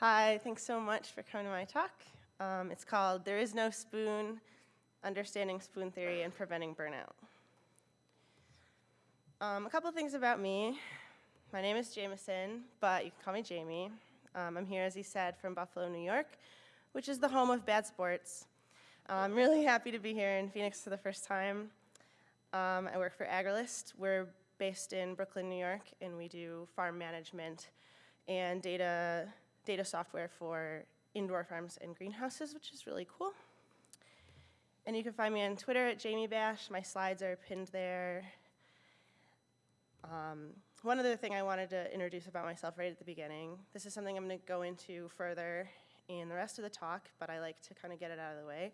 Hi, thanks so much for coming to my talk. Um, it's called There Is No Spoon, Understanding Spoon Theory and Preventing Burnout. Um, a couple things about me. My name is Jameson, but you can call me Jamie. Um, I'm here, as he said, from Buffalo, New York, which is the home of bad sports. I'm really happy to be here in Phoenix for the first time. Um, I work for Agrilyst. We're based in Brooklyn, New York, and we do farm management and data data software for indoor farms and greenhouses, which is really cool. And you can find me on Twitter at Jamie Bash. My slides are pinned there. Um, one other thing I wanted to introduce about myself right at the beginning. This is something I'm going to go into further in the rest of the talk, but I like to kind of get it out of the way.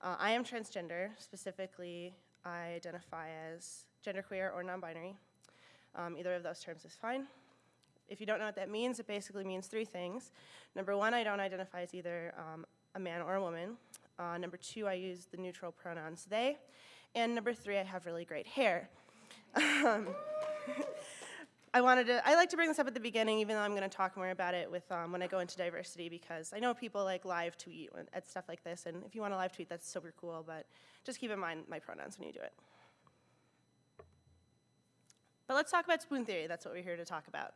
Uh, I am transgender. Specifically, I identify as genderqueer or non-binary. Um, either of those terms is fine. If you don't know what that means, it basically means three things. Number one, I don't identify as either um, a man or a woman. Uh, number two, I use the neutral pronouns they. And number three, I have really great hair. Um, I wanted to, I like to bring this up at the beginning, even though I'm going to talk more about it with um, when I go into diversity, because I know people like live tweet at stuff like this, and if you want to live tweet, that's super cool, but just keep in mind my pronouns when you do it. But let's talk about spoon theory. That's what we're here to talk about.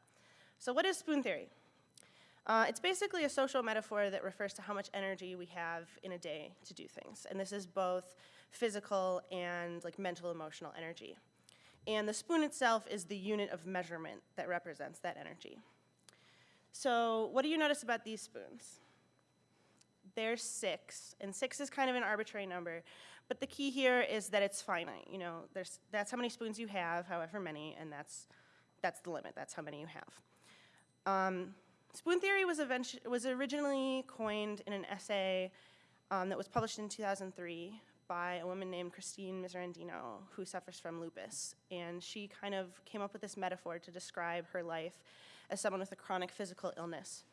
So what is spoon theory? Uh, it's basically a social metaphor that refers to how much energy we have in a day to do things. And this is both physical and like mental emotional energy. And the spoon itself is the unit of measurement that represents that energy. So what do you notice about these spoons? There's six, and six is kind of an arbitrary number. But the key here is that it's finite. You know, there's, that's how many spoons you have, however many, and that's, that's the limit. That's how many you have. Um, spoon theory was, was originally coined in an essay um, that was published in 2003 by a woman named Christine Miserandino, who suffers from lupus. And she kind of came up with this metaphor to describe her life as someone with a chronic physical illness.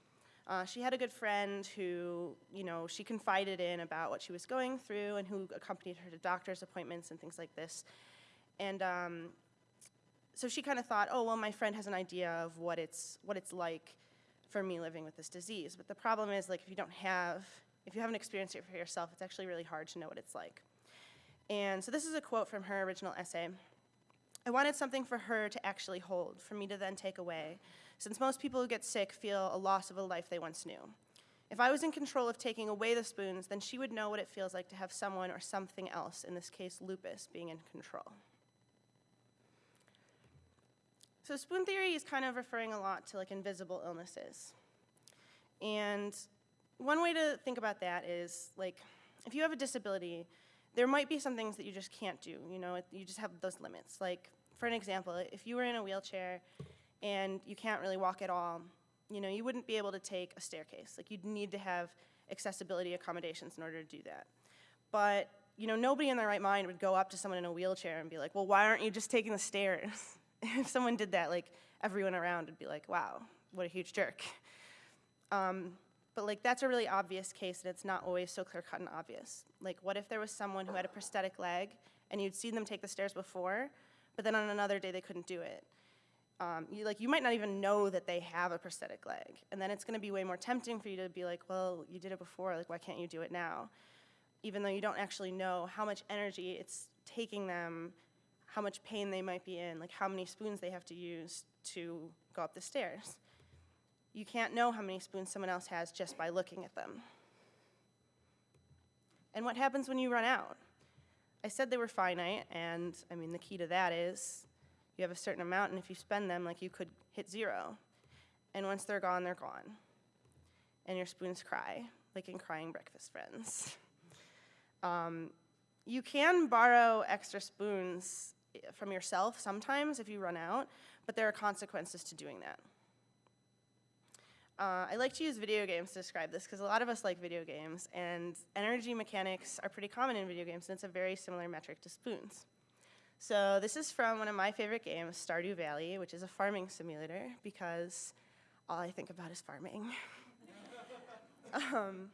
Uh, she had a good friend who, you know, she confided in about what she was going through and who accompanied her to doctor's appointments and things like this. And um, so she kind of thought, oh, well, my friend has an idea of what it's, what it's like for me living with this disease. But the problem is, like, if you don't have, if you haven't experienced it for yourself, it's actually really hard to know what it's like. And so this is a quote from her original essay. I wanted something for her to actually hold, for me to then take away, since most people who get sick feel a loss of a life they once knew. If I was in control of taking away the spoons, then she would know what it feels like to have someone or something else, in this case lupus, being in control. So spoon theory is kind of referring a lot to like invisible illnesses. And one way to think about that is like, if you have a disability, there might be some things that you just can't do, you know, you just have those limits. Like, for an example, if you were in a wheelchair and you can't really walk at all, you know, you wouldn't be able to take a staircase. Like, you'd need to have accessibility accommodations in order to do that. But, you know, nobody in their right mind would go up to someone in a wheelchair and be like, well, why aren't you just taking the stairs? if someone did that, like everyone around would be like, wow, what a huge jerk. Um, but like that's a really obvious case and it's not always so clear cut and obvious. Like what if there was someone who had a prosthetic leg and you'd seen them take the stairs before, but then on another day they couldn't do it. Um, you, like, you might not even know that they have a prosthetic leg. And then it's gonna be way more tempting for you to be like, well, you did it before, like why can't you do it now? Even though you don't actually know how much energy it's taking them how much pain they might be in, like how many spoons they have to use to go up the stairs. You can't know how many spoons someone else has just by looking at them. And what happens when you run out? I said they were finite, and I mean, the key to that is you have a certain amount, and if you spend them, like you could hit zero. And once they're gone, they're gone. And your spoons cry, like in Crying Breakfast Friends. Um, you can borrow extra spoons from yourself sometimes if you run out, but there are consequences to doing that. Uh, I like to use video games to describe this because a lot of us like video games, and energy mechanics are pretty common in video games, and it's a very similar metric to spoons. So this is from one of my favorite games, Stardew Valley, which is a farming simulator because all I think about is farming. um,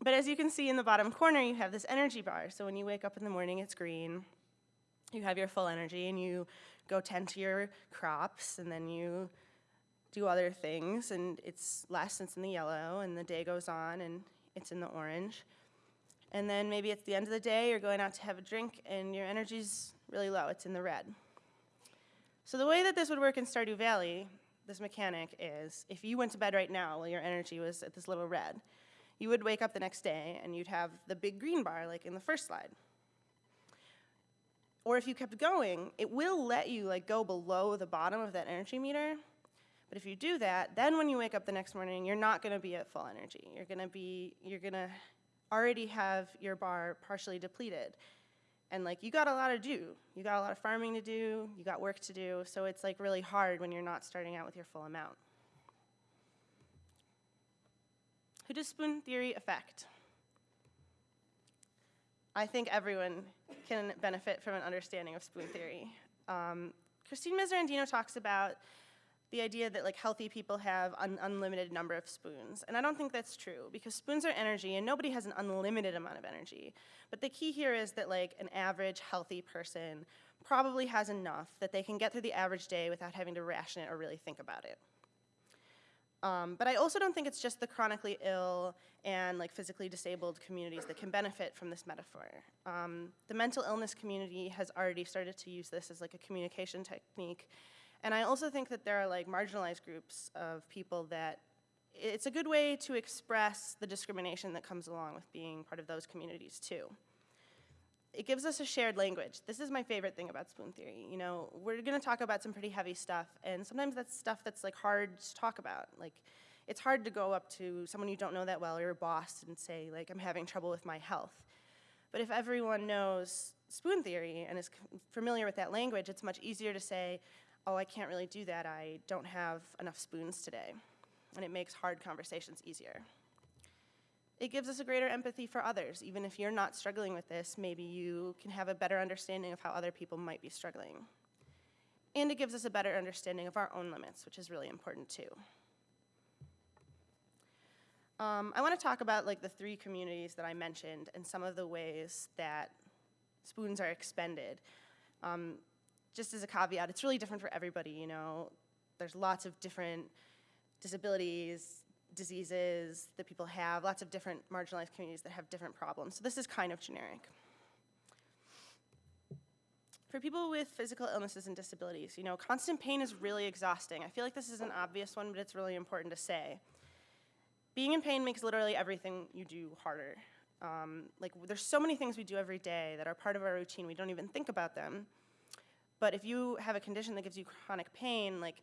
but as you can see in the bottom corner, you have this energy bar. So when you wake up in the morning, it's green you have your full energy and you go tend to your crops and then you do other things, and it's less, it's in the yellow, and the day goes on, and it's in the orange. And then maybe at the end of the day, you're going out to have a drink, and your energy's really low, it's in the red. So the way that this would work in Stardew Valley, this mechanic is, if you went to bed right now while your energy was at this little red, you would wake up the next day and you'd have the big green bar like in the first slide. Or if you kept going, it will let you like go below the bottom of that energy meter. But if you do that, then when you wake up the next morning, you're not going to be at full energy. You're going to be you're going to already have your bar partially depleted. And like you got a lot to do. You got a lot of farming to do, you got work to do, so it's like really hard when you're not starting out with your full amount. Who does spoon theory affect? I think everyone can benefit from an understanding of spoon theory. Um, Christine Miserandino talks about the idea that like healthy people have an unlimited number of spoons. And I don't think that's true because spoons are energy and nobody has an unlimited amount of energy. But the key here is that like an average healthy person probably has enough that they can get through the average day without having to ration it or really think about it. Um, but I also don't think it's just the chronically ill and like physically disabled communities that can benefit from this metaphor. Um, the mental illness community has already started to use this as like a communication technique. And I also think that there are like marginalized groups of people that it's a good way to express the discrimination that comes along with being part of those communities too. It gives us a shared language. This is my favorite thing about spoon theory. You know, we're gonna talk about some pretty heavy stuff, and sometimes that's stuff that's like hard to talk about. Like, it's hard to go up to someone you don't know that well or your boss and say, like, I'm having trouble with my health. But if everyone knows spoon theory and is familiar with that language, it's much easier to say, oh, I can't really do that. I don't have enough spoons today. And it makes hard conversations easier. It gives us a greater empathy for others. Even if you're not struggling with this, maybe you can have a better understanding of how other people might be struggling. And it gives us a better understanding of our own limits, which is really important too. Um, I want to talk about like the three communities that I mentioned and some of the ways that spoons are expended. Um, just as a caveat, it's really different for everybody, you know. There's lots of different disabilities, diseases that people have, lots of different marginalized communities that have different problems. So this is kind of generic. For people with physical illnesses and disabilities, you know, constant pain is really exhausting. I feel like this is an obvious one, but it's really important to say. Being in pain makes literally everything you do harder. Um, like, there's so many things we do every day that are part of our routine, we don't even think about them. But if you have a condition that gives you chronic pain, like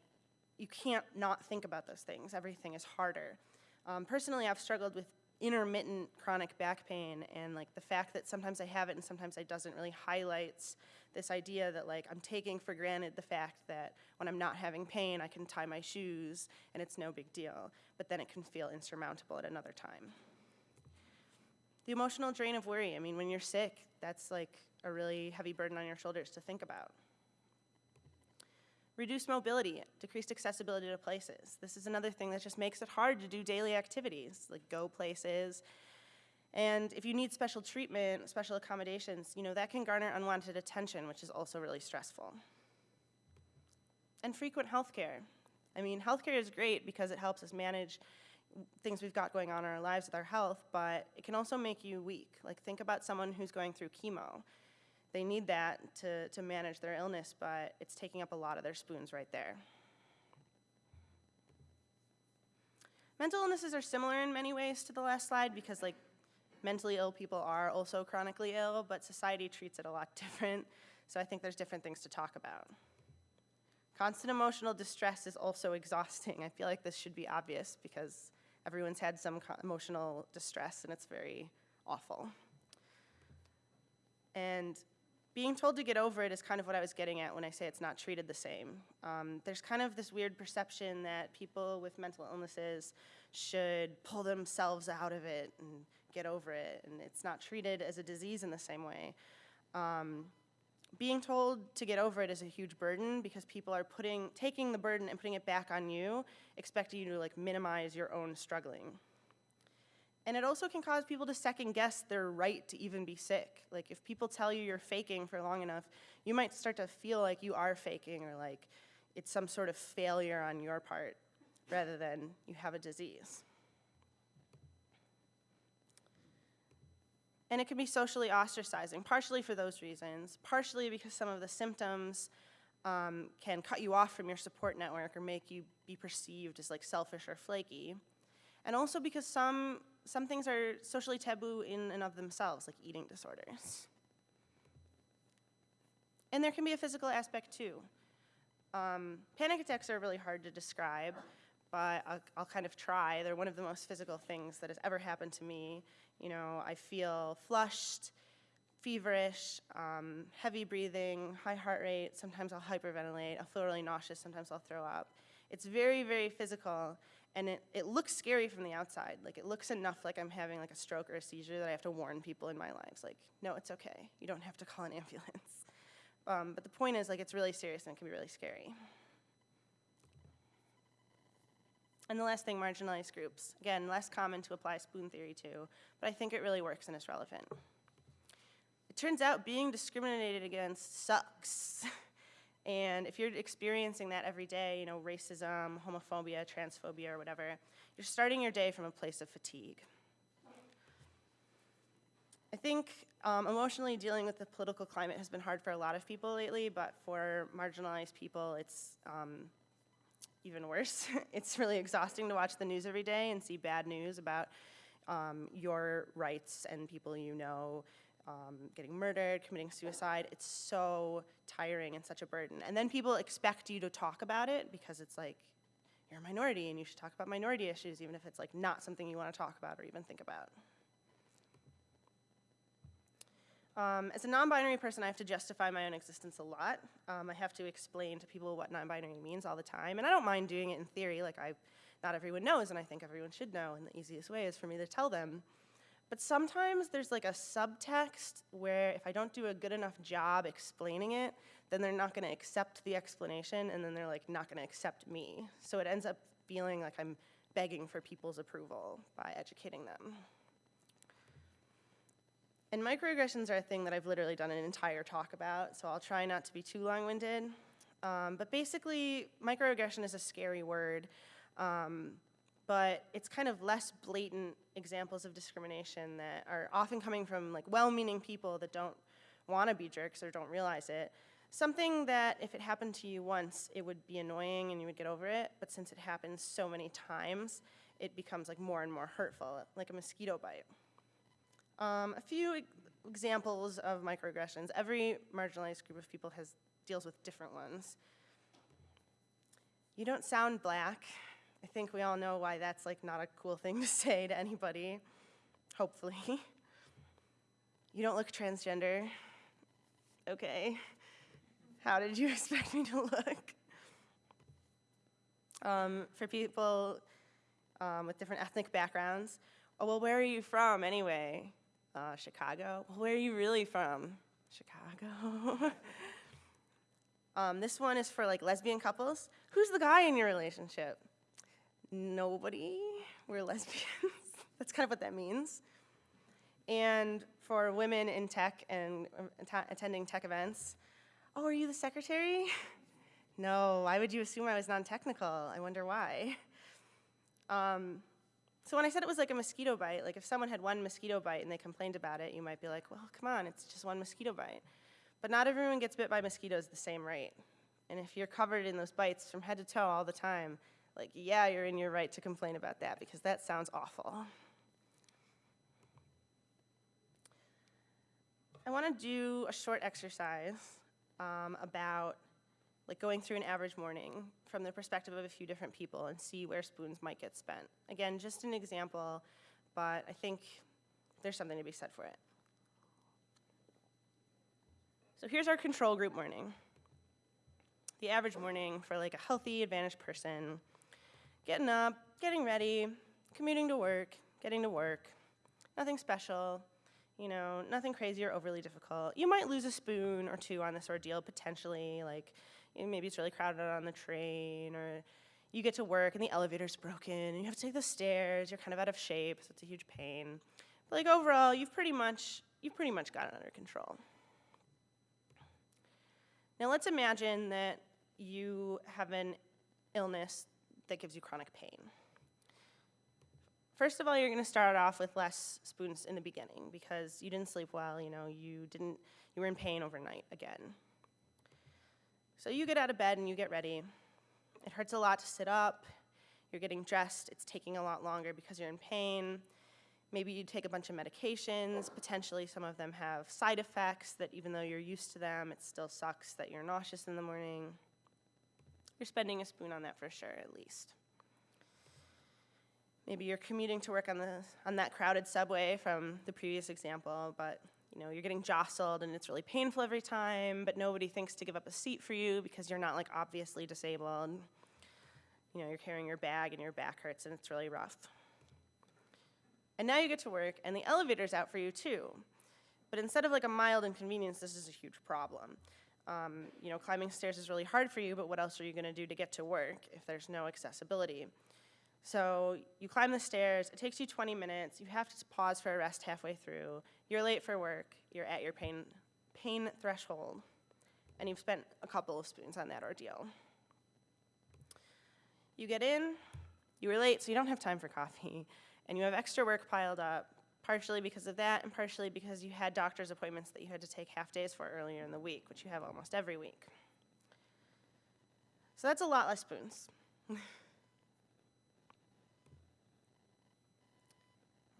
you can't not think about those things. Everything is harder. Um, personally, I've struggled with intermittent chronic back pain and like the fact that sometimes I have it and sometimes I doesn't really highlights this idea that like I'm taking for granted the fact that when I'm not having pain I can tie my shoes and it's no big deal, but then it can feel insurmountable at another time. The emotional drain of worry, I mean when you're sick, that's like a really heavy burden on your shoulders to think about. Reduce mobility, decreased accessibility to places. This is another thing that just makes it hard to do daily activities, like go places. And if you need special treatment, special accommodations, you know, that can garner unwanted attention, which is also really stressful. And frequent health care. I mean, healthcare is great because it helps us manage things we've got going on in our lives with our health, but it can also make you weak. Like think about someone who's going through chemo they need that to, to manage their illness, but it's taking up a lot of their spoons right there. Mental illnesses are similar in many ways to the last slide because like mentally ill people are also chronically ill, but society treats it a lot different. So I think there's different things to talk about. Constant emotional distress is also exhausting. I feel like this should be obvious because everyone's had some emotional distress and it's very awful. And being told to get over it is kind of what I was getting at when I say it's not treated the same. Um, there's kind of this weird perception that people with mental illnesses should pull themselves out of it and get over it, and it's not treated as a disease in the same way. Um, being told to get over it is a huge burden because people are putting, taking the burden and putting it back on you, expecting you to like minimize your own struggling. And it also can cause people to second guess their right to even be sick. Like if people tell you you're faking for long enough, you might start to feel like you are faking or like it's some sort of failure on your part. rather than you have a disease. And it can be socially ostracizing, partially for those reasons, partially because some of the symptoms um, can cut you off from your support network or make you be perceived as like selfish or flaky. And also because some, some things are socially taboo in and of themselves, like eating disorders. And there can be a physical aspect too. Um, panic attacks are really hard to describe, but I'll, I'll, kind of try. They're one of the most physical things that has ever happened to me. You know, I feel flushed, feverish, um, heavy breathing, high heart rate. Sometimes I'll hyperventilate. I'll feel really nauseous. Sometimes I'll throw up. It's very, very physical, and it, it looks scary from the outside. Like, it looks enough like I'm having like a stroke or a seizure that I have to warn people in my lives. Like, no, it's okay. You don't have to call an ambulance. Um, but the point is, like, it's really serious and it can be really scary. And the last thing, marginalized groups. Again, less common to apply spoon theory to, but I think it really works and it's relevant. It turns out being discriminated against sucks. and if you're experiencing that every day, you know, racism, homophobia, transphobia, or whatever, you're starting your day from a place of fatigue. I think um, emotionally dealing with the political climate has been hard for a lot of people lately, but for marginalized people, it's um, even worse. it's really exhausting to watch the news every day and see bad news about um, your rights and people you know um, getting murdered, committing suicide. It's so tiring and such a burden. And then people expect you to talk about it because it's like, you're a minority and you should talk about minority issues even if it's like not something you want to talk about or even think about. Um, as a non-binary person, I have to justify my own existence a lot. Um, I have to explain to people what non-binary means all the time, and I don't mind doing it in theory, like I, not everyone knows, and I think everyone should know, and the easiest way is for me to tell them. But sometimes there's like a subtext where if I don't do a good enough job explaining it, then they're not gonna accept the explanation, and then they're like not gonna accept me. So it ends up feeling like I'm begging for people's approval by educating them. And microaggressions are a thing that I've literally done an entire talk about, so I'll try not to be too long-winded. Um, but basically, microaggression is a scary word, um, but it's kind of less blatant examples of discrimination that are often coming from like well-meaning people that don't want to be jerks or don't realize it. Something that if it happened to you once, it would be annoying and you would get over it, but since it happens so many times, it becomes like more and more hurtful, like a mosquito bite. Um, a few e examples of microaggressions. Every marginalized group of people has deals with different ones. You don't sound black. I think we all know why that's like not a cool thing to say to anybody, hopefully. You don't look transgender. Okay. How did you expect me to look? Um, for people um, with different ethnic backgrounds, oh, well, where are you from anyway? Uh, Chicago. Well, where are you really from? Chicago. um, this one is for like lesbian couples. Who's the guy in your relationship? Nobody. We're lesbians. That's kind of what that means. And for women in tech and uh, attending tech events, oh, are you the secretary? no, why would you assume I was non-technical? I wonder why. Um, so when I said it was like a mosquito bite, like if someone had one mosquito bite and they complained about it, you might be like, well, come on, it's just one mosquito bite. But not everyone gets bit by mosquitoes the same rate. And if you're covered in those bites from head to toe all the time, like, yeah, you're in your right to complain about that because that sounds awful. I want to do a short exercise um, about like going through an average morning from the perspective of a few different people and see where spoons might get spent. Again, just an example, but I think there's something to be said for it. So here's our control group morning. The average morning for like a healthy, advantaged person. Getting up, getting ready, commuting to work, getting to work. Nothing special, you know, nothing crazy or overly difficult. You might lose a spoon or two on this ordeal potentially, like maybe it's really crowded on the train, or you get to work and the elevator's broken, and you have to take the stairs, you're kind of out of shape, so it's a huge pain. But like overall, you've pretty much, you've pretty much got it under control. Now let's imagine that you have an illness that gives you chronic pain. First of all, you're going to start off with less spoons in the beginning because you didn't sleep well, you know, you didn't you were in pain overnight again. So you get out of bed and you get ready. It hurts a lot to sit up. You're getting dressed. It's taking a lot longer because you're in pain. Maybe you take a bunch of medications. Potentially, some of them have side effects that even though you're used to them, it still sucks that you're nauseous in the morning. You're spending a spoon on that for sure, at least. Maybe you're commuting to work on, the, on that crowded subway from the previous example, but you know, you're getting jostled and it's really painful every time, but nobody thinks to give up a seat for you because you're not like obviously disabled. You know, you're carrying your bag and your back hurts and it's really rough. And now you get to work and the elevator's out for you too. But instead of like a mild inconvenience, this is a huge problem. Um, you know, climbing stairs is really hard for you, but what else are you gonna do to get to work if there's no accessibility? So you climb the stairs, it takes you 20 minutes, you have to pause for a rest halfway through, you're late for work, you're at your pain, pain threshold, and you've spent a couple of spoons on that ordeal. You get in, you were late, so you don't have time for coffee, and you have extra work piled up, partially because of that, and partially because you had doctor's appointments that you had to take half days for earlier in the week, which you have almost every week. So that's a lot less spoons. We're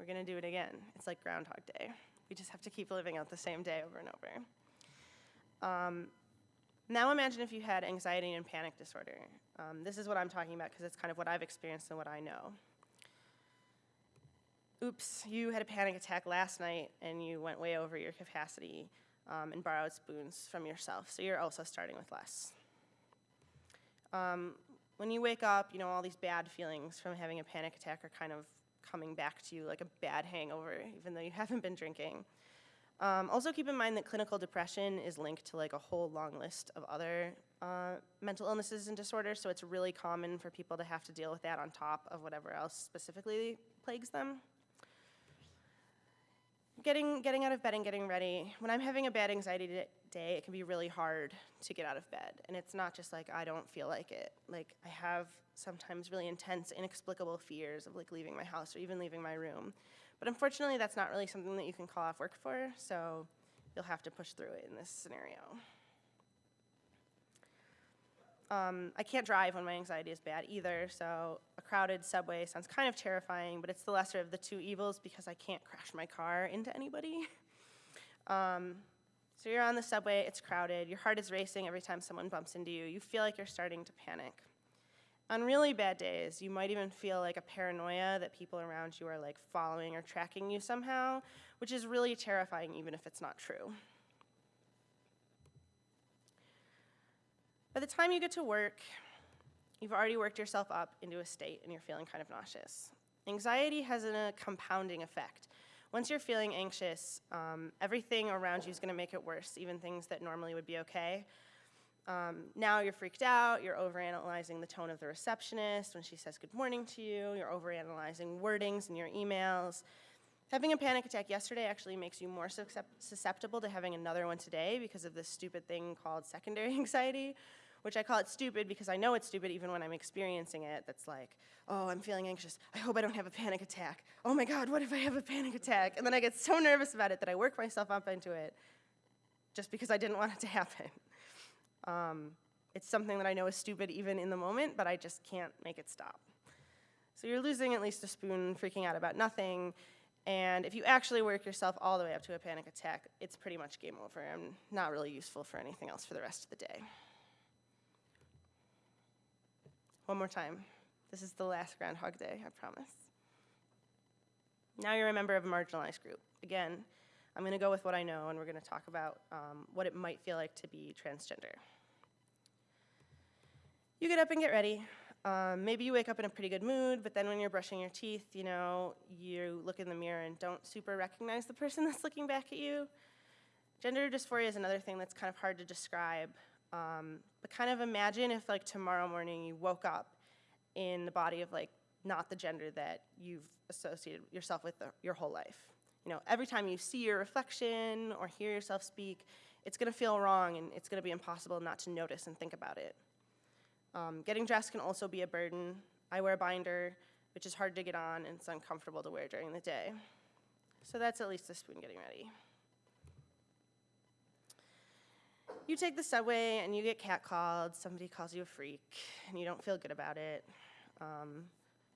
going to do it again. It's like Groundhog Day. We just have to keep living out the same day over and over. Um, now imagine if you had anxiety and panic disorder. Um, this is what I'm talking about because it's kind of what I've experienced and what I know. Oops, you had a panic attack last night and you went way over your capacity um, and borrowed spoons from yourself, so you're also starting with less. Um, when you wake up, you know, all these bad feelings from having a panic attack are kind of coming back to you like a bad hangover, even though you haven't been drinking. Um, also keep in mind that clinical depression is linked to like a whole long list of other uh, mental illnesses and disorders, so it's really common for people to have to deal with that on top of whatever else specifically plagues them. Getting, getting out of bed and getting ready. When I'm having a bad anxiety day, it can be really hard to get out of bed. And it's not just like I don't feel like it. Like I have sometimes really intense, inexplicable fears of like leaving my house or even leaving my room. But unfortunately, that's not really something that you can call off work for, so you'll have to push through it in this scenario. Um, I can't drive when my anxiety is bad either, so a crowded subway sounds kind of terrifying, but it's the lesser of the two evils because I can't crash my car into anybody. Um, so you're on the subway, it's crowded, your heart is racing every time someone bumps into you, you feel like you're starting to panic. On really bad days, you might even feel like a paranoia that people around you are like following or tracking you somehow, which is really terrifying even if it's not true. By the time you get to work, you've already worked yourself up into a state and you're feeling kind of nauseous. Anxiety has a compounding effect. Once you're feeling anxious, um, everything around you is going to make it worse, even things that normally would be okay. Um, now you're freaked out, you're overanalyzing the tone of the receptionist when she says good morning to you, you're overanalyzing wordings in your emails. Having a panic attack yesterday actually makes you more susceptible to having another one today because of this stupid thing called secondary anxiety, which I call it stupid because I know it's stupid even when I'm experiencing it. That's like, oh, I'm feeling anxious. I hope I don't have a panic attack. Oh my God, what if I have a panic attack? And then I get so nervous about it that I work myself up into it just because I didn't want it to happen. Um, it's something that I know is stupid even in the moment, but I just can't make it stop. So you're losing at least a spoon, freaking out about nothing, and if you actually work yourself all the way up to a panic attack, it's pretty much game over and not really useful for anything else for the rest of the day. One more time. This is the last Groundhog Day, I promise. Now you're a member of a marginalized group. Again, I'm going to go with what I know, and we're going to talk about um, what it might feel like to be transgender. You get up and get ready. Um, maybe you wake up in a pretty good mood, but then when you're brushing your teeth, you know, you look in the mirror and don't super recognize the person that's looking back at you. Gender dysphoria is another thing that's kind of hard to describe. Um, but kind of imagine if like tomorrow morning you woke up in the body of like not the gender that you've associated yourself with the, your whole life. You know, every time you see your reflection or hear yourself speak, it's gonna feel wrong and it's gonna be impossible not to notice and think about it. Um, getting dressed can also be a burden. I wear a binder, which is hard to get on and it's uncomfortable to wear during the day. So that's at least the spoon getting ready. You take the subway and you get catcalled, somebody calls you a freak, and you don't feel good about it. Um,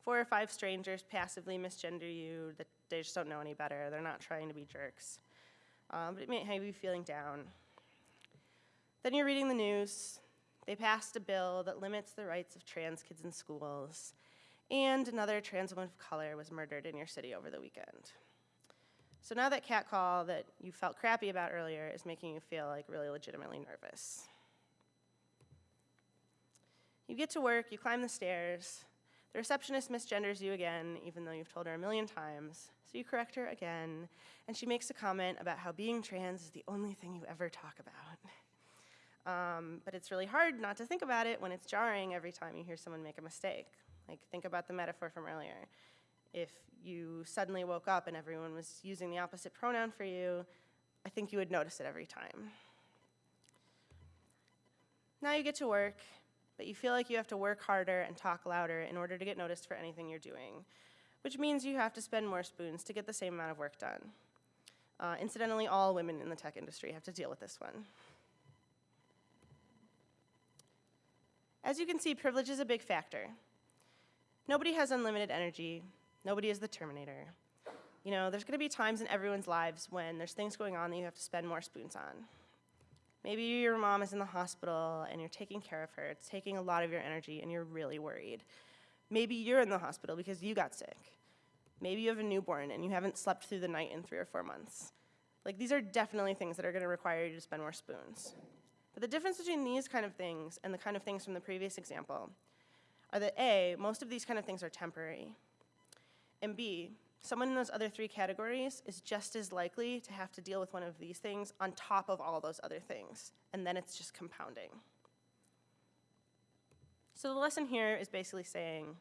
four or five strangers passively misgender you, that they just don't know any better. They're not trying to be jerks. Um, but it may have you feeling down. Then you're reading the news. They passed a bill that limits the rights of trans kids in schools, and another trans woman of color was murdered in your city over the weekend. So now that catcall that you felt crappy about earlier is making you feel like really legitimately nervous. You get to work, you climb the stairs, the receptionist misgenders you again, even though you've told her a million times. So you correct her again, and she makes a comment about how being trans is the only thing you ever talk about. Um, but it's really hard not to think about it when it's jarring every time you hear someone make a mistake. Like, think about the metaphor from earlier. If you suddenly woke up and everyone was using the opposite pronoun for you, I think you would notice it every time. Now you get to work, but you feel like you have to work harder and talk louder in order to get noticed for anything you're doing, which means you have to spend more spoons to get the same amount of work done. Uh, incidentally, all women in the tech industry have to deal with this one. As you can see, privilege is a big factor. Nobody has unlimited energy. Nobody is the Terminator. You know, there's gonna be times in everyone's lives when there's things going on that you have to spend more spoons on. Maybe your mom is in the hospital and you're taking care of her. It's taking a lot of your energy and you're really worried. Maybe you're in the hospital because you got sick. Maybe you have a newborn and you haven't slept through the night in three or four months. Like, these are definitely things that are gonna require you to spend more spoons. But the difference between these kind of things and the kind of things from the previous example are that A, most of these kind of things are temporary, and B, someone in those other three categories is just as likely to have to deal with one of these things on top of all those other things, and then it's just compounding. So the lesson here is basically saying,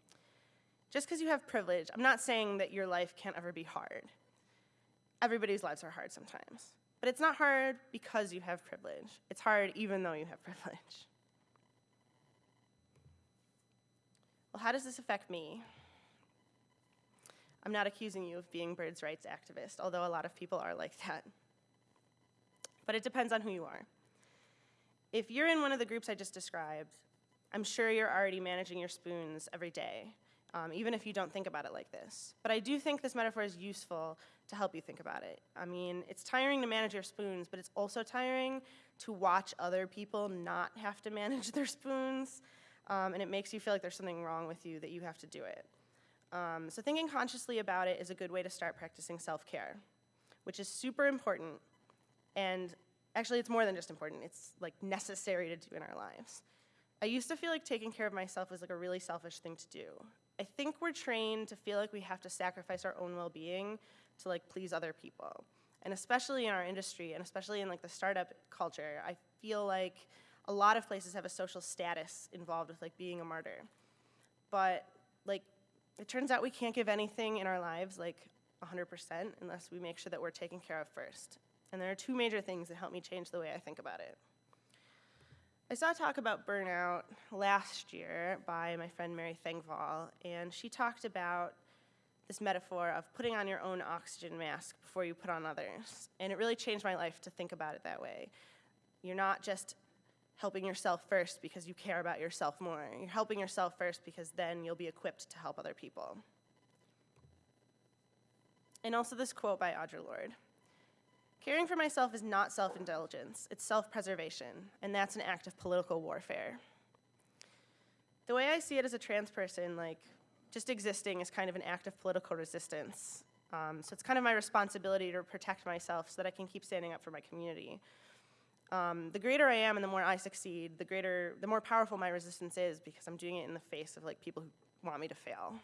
just because you have privilege, I'm not saying that your life can't ever be hard. Everybody's lives are hard sometimes. But it's not hard because you have privilege. It's hard even though you have privilege. Well, how does this affect me? I'm not accusing you of being birds' rights activist, although a lot of people are like that. But it depends on who you are. If you're in one of the groups I just described, I'm sure you're already managing your spoons every day, um, even if you don't think about it like this. But I do think this metaphor is useful to help you think about it. I mean, it's tiring to manage your spoons, but it's also tiring to watch other people not have to manage their spoons, um, and it makes you feel like there's something wrong with you that you have to do it. Um, so thinking consciously about it is a good way to start practicing self-care, which is super important, and actually it's more than just important, it's like necessary to do in our lives. I used to feel like taking care of myself was like a really selfish thing to do. I think we're trained to feel like we have to sacrifice our own well-being to like please other people. And especially in our industry, and especially in like the startup culture, I feel like a lot of places have a social status involved with like being a martyr. But it turns out we can't give anything in our lives like 100% unless we make sure that we're taken care of first. And there are two major things that help me change the way I think about it. I saw a talk about burnout last year by my friend Mary Thengvall, and she talked about this metaphor of putting on your own oxygen mask before you put on others. And it really changed my life to think about it that way. You're not just helping yourself first because you care about yourself more. You're helping yourself first because then you'll be equipped to help other people. And also this quote by Audre Lorde. Caring for myself is not self-indulgence, it's self-preservation, and that's an act of political warfare. The way I see it as a trans person, like, just existing is kind of an act of political resistance. Um, so it's kind of my responsibility to protect myself so that I can keep standing up for my community. Um, the greater I am and the more I succeed, the greater, the more powerful my resistance is because I'm doing it in the face of like people who want me to fail.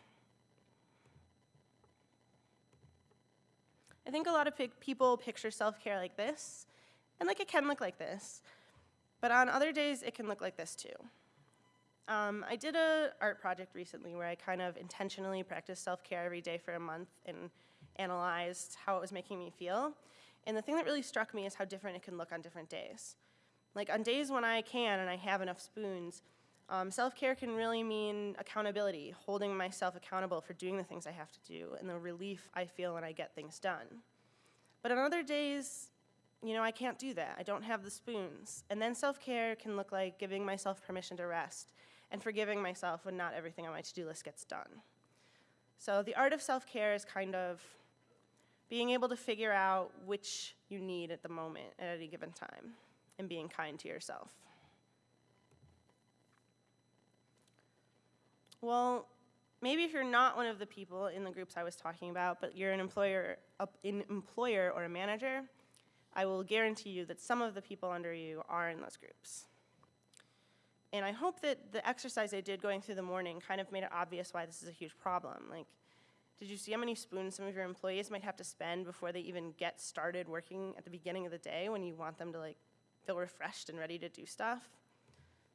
I think a lot of people picture self-care like this, and like it can look like this, but on other days it can look like this too. Um, I did a art project recently where I kind of intentionally practiced self-care every day for a month and analyzed how it was making me feel. And the thing that really struck me is how different it can look on different days. Like on days when I can and I have enough spoons, Um, self-care can really mean accountability, holding myself accountable for doing the things I have to do, and the relief I feel when I get things done. But on other days, you know, I can't do that. I don't have the spoons. And then self-care can look like giving myself permission to rest and forgiving myself when not everything on my to-do list gets done. So the art of self-care is kind of being able to figure out which you need at the moment at any given time and being kind to yourself. Well, maybe if you're not one of the people in the groups I was talking about, but you're an employer, an employer or a manager, I will guarantee you that some of the people under you are in those groups. And I hope that the exercise I did going through the morning kind of made it obvious why this is a huge problem. Like, did you see how many spoons some of your employees might have to spend before they even get started working at the beginning of the day when you want them to like feel refreshed and ready to do stuff?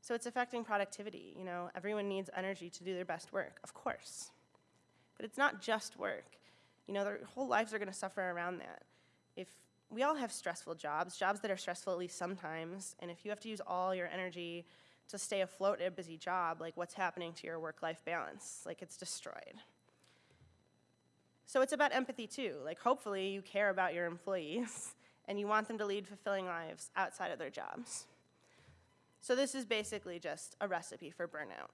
So it's affecting productivity, you know, everyone needs energy to do their best work, of course. But it's not just work. You know, their whole lives are gonna suffer around that. If we all have stressful jobs, jobs that are stressful at least sometimes, and if you have to use all your energy to stay afloat at a busy job, like what's happening to your work-life balance? Like it's destroyed. So it's about empathy too. Like hopefully you care about your employees and you want them to lead fulfilling lives outside of their jobs. So this is basically just a recipe for burnout.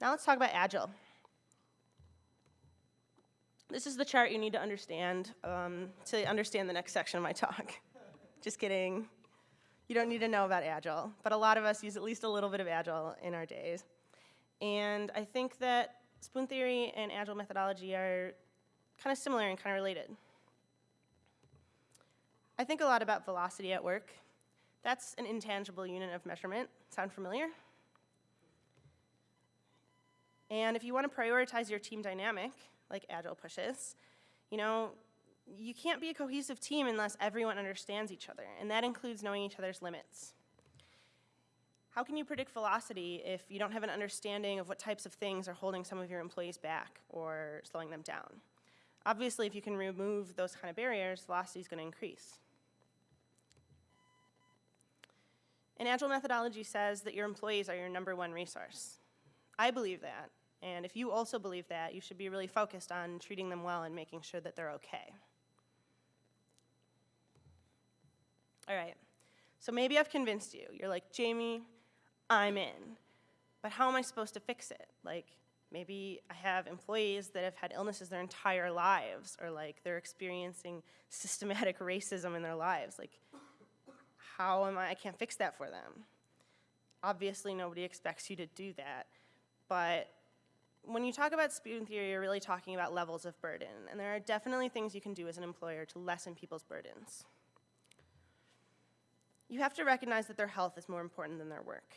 Now let's talk about Agile. This is the chart you need to understand um, to understand the next section of my talk. Just kidding. You don't need to know about Agile, but a lot of us use at least a little bit of Agile in our days. And I think that spoon theory and Agile methodology are kind of similar and kind of related. I think a lot about velocity at work that's an intangible unit of measurement. Sound familiar? And if you want to prioritize your team dynamic, like Agile pushes, you know, you can't be a cohesive team unless everyone understands each other, and that includes knowing each other's limits. How can you predict velocity if you don't have an understanding of what types of things are holding some of your employees back or slowing them down? Obviously, if you can remove those kind of barriers, velocity is going to increase. An Agile methodology says that your employees are your number one resource. I believe that, and if you also believe that, you should be really focused on treating them well and making sure that they're okay. All right, so maybe I've convinced you. You're like, Jamie, I'm in. But how am I supposed to fix it? Like, maybe I have employees that have had illnesses their entire lives, or like they're experiencing systematic racism in their lives. Like, how am I, I can't fix that for them. Obviously, nobody expects you to do that, but when you talk about spoon theory, you're really talking about levels of burden, and there are definitely things you can do as an employer to lessen people's burdens. You have to recognize that their health is more important than their work.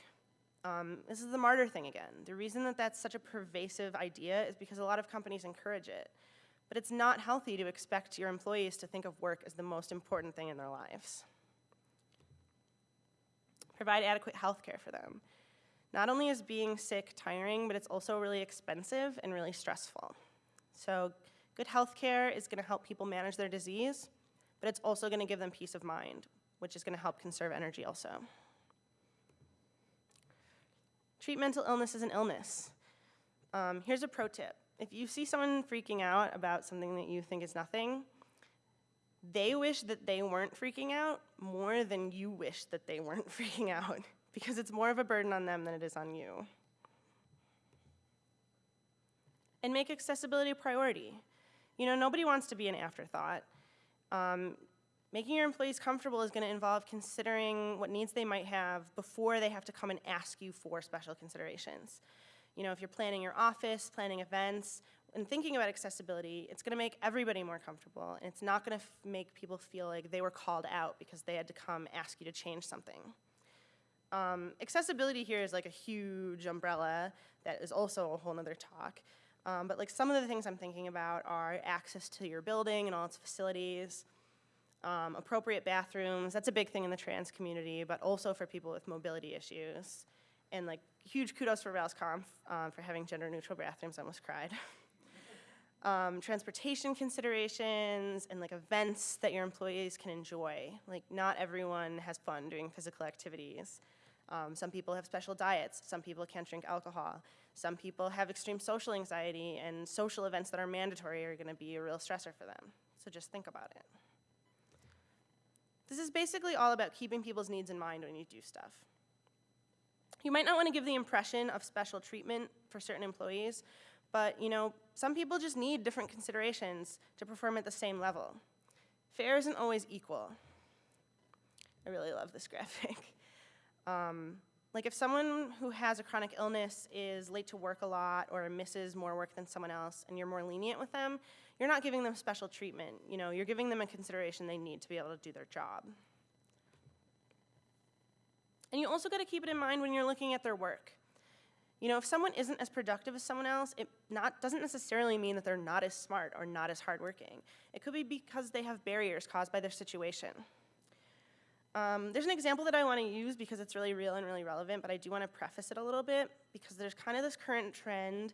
Um, this is the martyr thing again. The reason that that's such a pervasive idea is because a lot of companies encourage it. But it's not healthy to expect your employees to think of work as the most important thing in their lives provide adequate health care for them. Not only is being sick tiring, but it's also really expensive and really stressful. So good health care is gonna help people manage their disease, but it's also gonna give them peace of mind, which is gonna help conserve energy also. Treat mental illness as an illness. Um, here's a pro tip. If you see someone freaking out about something that you think is nothing, they wish that they weren't freaking out more than you wish that they weren't freaking out because it's more of a burden on them than it is on you. And make accessibility a priority. You know, nobody wants to be an afterthought. Um, making your employees comfortable is gonna involve considering what needs they might have before they have to come and ask you for special considerations. You know, if you're planning your office, planning events, and thinking about accessibility, it's gonna make everybody more comfortable, and it's not gonna make people feel like they were called out because they had to come ask you to change something. Um, accessibility here is like a huge umbrella that is also a whole nother talk. Um, but like some of the things I'm thinking about are access to your building and all its facilities, um, appropriate bathrooms, that's a big thing in the trans community, but also for people with mobility issues. And like huge kudos for RailsConf um, for having gender neutral bathrooms, I almost cried. um, transportation considerations, and like events that your employees can enjoy. Like not everyone has fun doing physical activities. Um, some people have special diets. Some people can't drink alcohol. Some people have extreme social anxiety, and social events that are mandatory are going to be a real stressor for them. So just think about it. This is basically all about keeping people's needs in mind when you do stuff. You might not want to give the impression of special treatment for certain employees, but you know, some people just need different considerations to perform at the same level. Fair isn't always equal. I really love this graphic. Um, like if someone who has a chronic illness is late to work a lot or misses more work than someone else and you're more lenient with them, you're not giving them special treatment. You know, you're giving them a consideration they need to be able to do their job. And you also got to keep it in mind when you're looking at their work. You know, if someone isn't as productive as someone else, it not, doesn't necessarily mean that they're not as smart or not as hardworking. It could be because they have barriers caused by their situation. Um, there's an example that I want to use because it's really real and really relevant, but I do want to preface it a little bit because there's kind of this current trend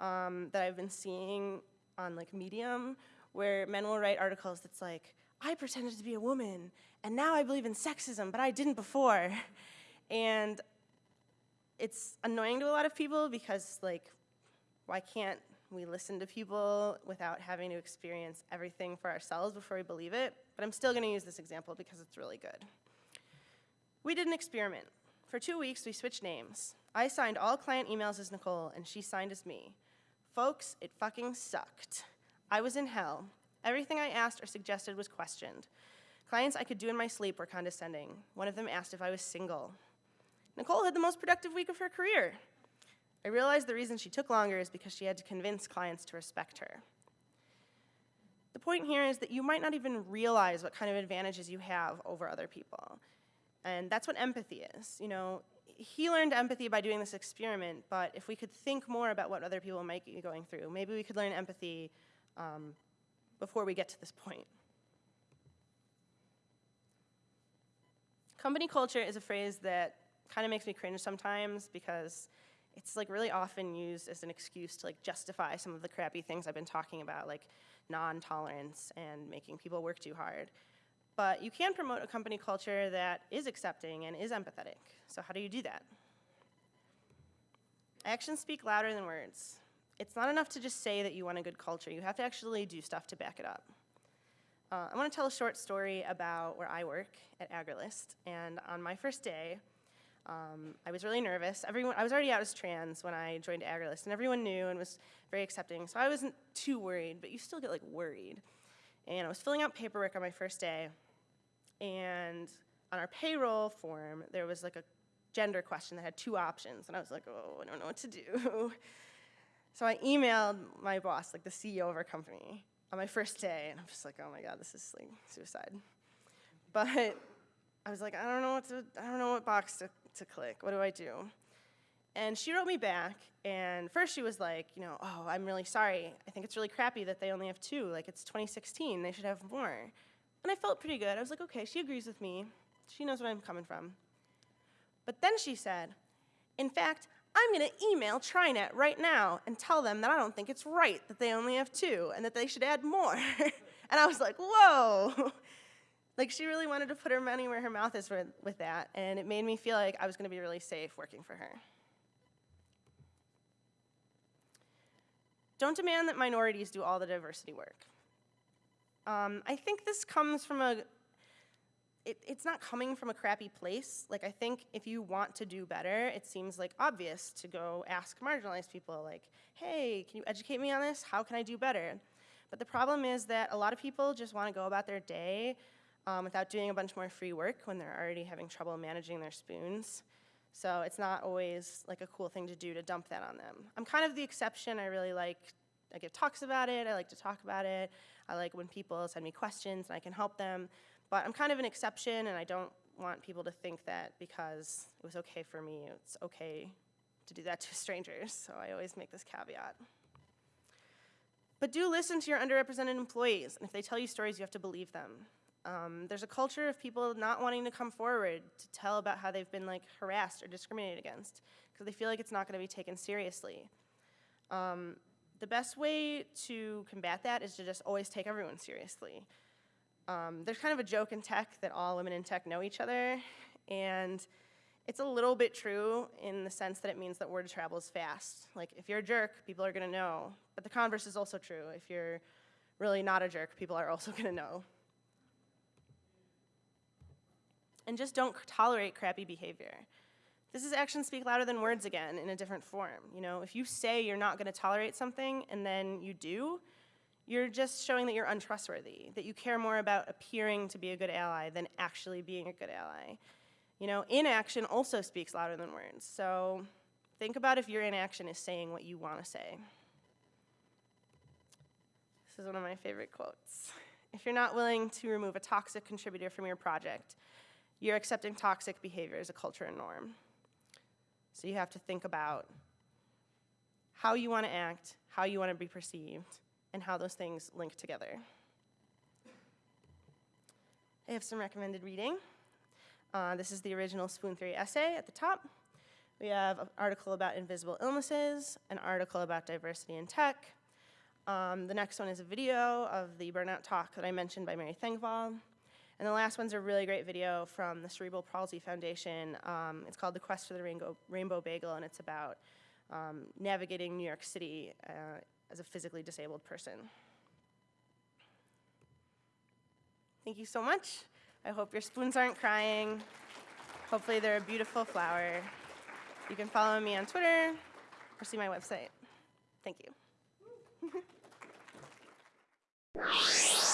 um, that I've been seeing on like Medium where men will write articles that's like, I pretended to be a woman and now I believe in sexism, but I didn't before. And it's annoying to a lot of people because like, why can't we listen to people without having to experience everything for ourselves before we believe it? But I'm still gonna use this example because it's really good. We did an experiment. For two weeks, we switched names. I signed all client emails as Nicole, and she signed as me. Folks, it fucking sucked. I was in hell. Everything I asked or suggested was questioned. Clients I could do in my sleep were condescending. One of them asked if I was single. Nicole had the most productive week of her career. I realized the reason she took longer is because she had to convince clients to respect her. The point here is that you might not even realize what kind of advantages you have over other people. And that's what empathy is. You know, he learned empathy by doing this experiment, but if we could think more about what other people might be going through, maybe we could learn empathy um, before we get to this point. Company culture is a phrase that kind of makes me cringe sometimes because it's like really often used as an excuse to like justify some of the crappy things I've been talking about, like non-tolerance and making people work too hard. But you can promote a company culture that is accepting and is empathetic. So how do you do that? Actions speak louder than words. It's not enough to just say that you want a good culture. You have to actually do stuff to back it up. Uh, I want to tell a short story about where I work at Agrilyst. And on my first day, um, I was really nervous. Everyone, I was already out as trans when I joined Agrilyst, and everyone knew and was very accepting, so I wasn't too worried, but you still get like worried. And I was filling out paperwork on my first day, and on our payroll form, there was like a gender question that had two options, and I was like, oh, I don't know what to do. so I emailed my boss, like the CEO of our company, on my first day, and I'm just like, oh my god, this is like suicide. But I was like, I don't know what to, I don't know what box to to click. What do I do? And she wrote me back, and first she was like, you know, oh, I'm really sorry. I think it's really crappy that they only have two. Like, it's 2016. They should have more. And I felt pretty good. I was like, okay, she agrees with me. She knows where I'm coming from. But then she said, in fact, I'm going to email TriNet right now and tell them that I don't think it's right that they only have two and that they should add more. and I was like, whoa. Like she really wanted to put her money where her mouth is with, with that, and it made me feel like I was going to be really safe working for her. Don't demand that minorities do all the diversity work. Um, I think this comes from a, it, it's not coming from a crappy place. Like I think if you want to do better, it seems like obvious to go ask marginalized people like, hey, can you educate me on this? How can I do better? But the problem is that a lot of people just want to go about their day um, without doing a bunch more free work when they're already having trouble managing their spoons. So it's not always like a cool thing to do to dump that on them. I'm kind of the exception. I really like, I give talks about it. I like to talk about it. I like when people send me questions and I can help them. But I'm kind of an exception and I don't want people to think that because it was okay for me, it's okay to do that to strangers. So I always make this caveat. But do listen to your underrepresented employees. And if they tell you stories, you have to believe them. Um, there's a culture of people not wanting to come forward to tell about how they've been like harassed or discriminated against because they feel like it's not going to be taken seriously. Um, the best way to combat that is to just always take everyone seriously. Um, there's kind of a joke in tech that all women in tech know each other, and It's a little bit true in the sense that it means that word travels fast. Like, if you're a jerk, people are gonna know. But the converse is also true. If you're really not a jerk, people are also gonna know. And just don't tolerate crappy behavior. This is actions speak louder than words again in a different form. You know, if you say you're not gonna tolerate something and then you do, you're just showing that you're untrustworthy, that you care more about appearing to be a good ally than actually being a good ally. You know, inaction also speaks louder than words. So think about if your inaction is saying what you want to say. This is one of my favorite quotes. If you're not willing to remove a toxic contributor from your project, you're accepting toxic behavior as a culture and norm. So you have to think about how you want to act, how you want to be perceived, and how those things link together. I have some recommended reading. Uh, this is the original Spoon Theory essay at the top. We have an article about invisible illnesses, an article about diversity in tech. Um, the next one is a video of the burnout talk that I mentioned by Mary Thengvall. And the last one's a really great video from the Cerebral Palsy Foundation. Um, it's called The Quest for the Rainbow, Rainbow Bagel, and it's about um, navigating New York City uh, as a physically disabled person. Thank you so much. I hope your spoons aren't crying. Hopefully they're a beautiful flower. You can follow me on Twitter or see my website. Thank you.